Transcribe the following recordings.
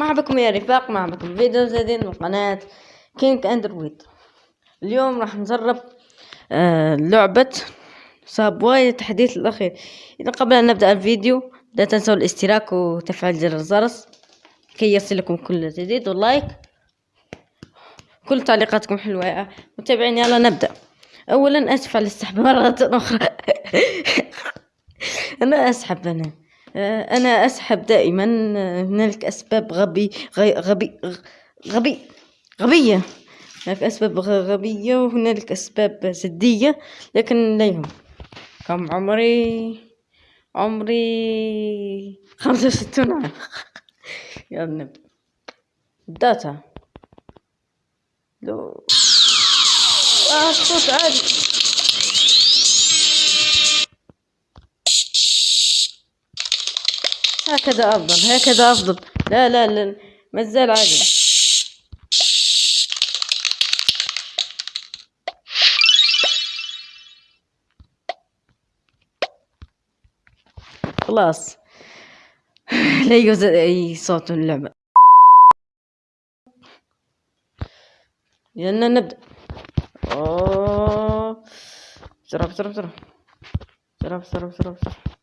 مرحبا بكم يا رفاق مرحبا بكم فيديو جديد من قناة كينج اندرويد اليوم راح نجرب آه لعبة Subway التحديث الأخير. إذا قبل أن نبدأ الفيديو لا تنسوا الاشتراك وتفعيل زر الجرس كي يصلكم كل جديد وال like. كل تعليقاتكم حلوة متابعين. يلا نبدأ. أولا أسف على السحب مرة أخرى أنا أسحب أنا. أنا أسحب دائما هنالك أسباب غبي غبي غبي غبية. هناك أسباب غبية وهنالك أسباب جدية لكن لا يهم. كم عمري؟ عمري خمسة وستون عام. يلا نبدأ داتا لو آه صوت عالي. هكذا أفضل هكذا أفضل. لا لا لا ما زال عادي. خلاص. لا يوجد أي صوت اللعبة. يلا نبدأ. أوه. بسرعة بسرعة. بسرعة بسرعة بسرعة بسرعة.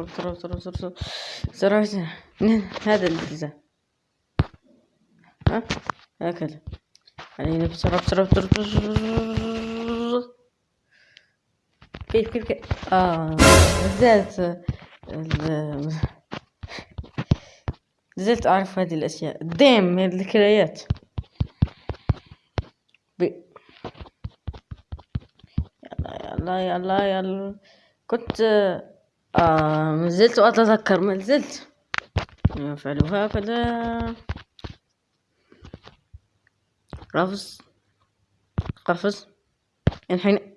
بسرعة هذا الاتجاه ها؟ هكذا. علينا بسرعة بسرعة بسرعة كيف كيف كيف؟ آه زلت زلت أعرف هذه الأشياء. ديم من الذكريات. يلا يلا يلا يلا كنت آه ما أتذكر ما زلت يفعل هكذا قفز. قفز. الحين.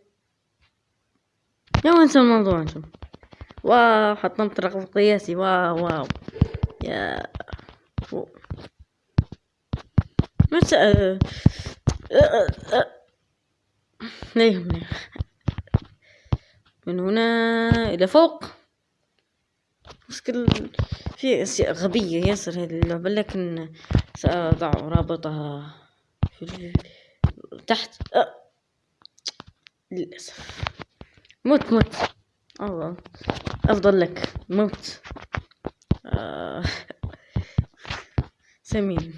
يا انسى الموضوع أنتم واو حطمت رقم قياسي. واو واو. يا. متى أه... أه... أه... يهمني من هنا إلى فوق. مشكل في أشياء غبية ياسر هذه اللعبة لكن سأضع رابطها في تحت. أه. للأسف. مت مت الله. أفضل لك. مت آه. سمين.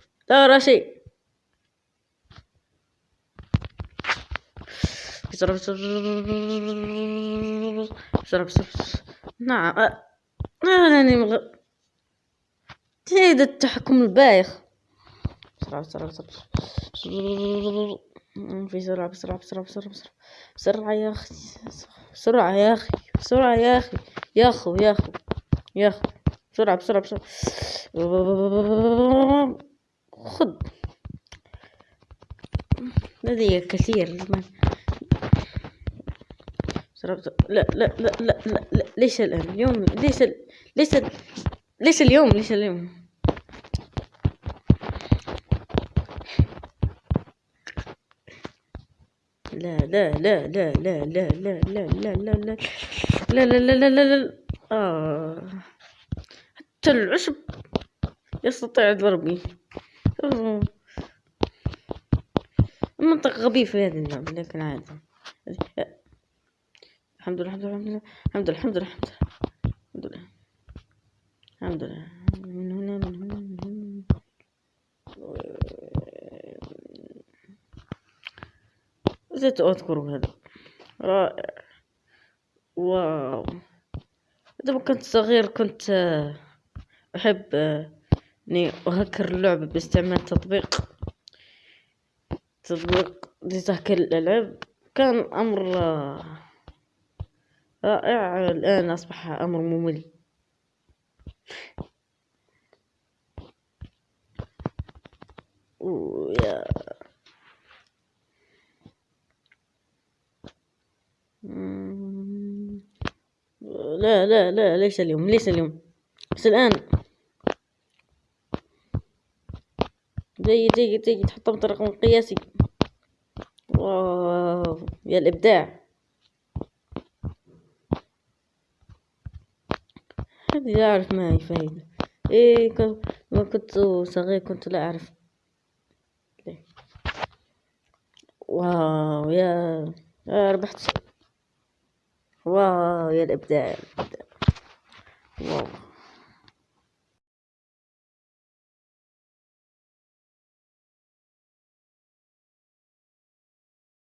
ترى شيء. بسرعة بسرعة بسرعة نعم. أه، أه، أنا يعني مغ... هذا التحكم البايخ. بسرعة بسرعة بسرعة بسرعة. بسرعة بسرعة بسرعة بسرعة بسرعة. بسرعة يا أخي بسرعة يا أخي بسرعة يا أخي. يا أخو يا أخو يا أخو. بسرعة بسرعة بسرعة. خذ لدي كثير لا لا لا لا لا, لا. ليس الآن اليوم ليس ليس ليس اليوم ليس اليوم لا لا لا لا لا لا لا لا لا لا لا لا لا لا لا لا لا آه حتى العشب يستطيع ضربي المنطق غبي في هذه اللعبة لكن عادي. الحمد لله الحمد لله الحمد لله الحمد لله الحمد لله الحمد لله من هنا من هنا من هنا. زيت أذكر هذا. رائع. واو. عندما كنت صغير كنت أحب إني أهكر اللعبة باستعمال تطبيق تطبيق لتهكير الألعاب. كان أمر رائع. الآن أصبح أمر ممل. يا. لا لا لا ليس اليوم ليس اليوم. بس الآن جيد جيد جيد حطمت رقم قياسي واو يا الإبداع. هذه لا أعرف ما هي فايدة؟ إيه ما كنت صغير كنت لا أعرف. واو يا ربحت. واو يا الإبداع. واو.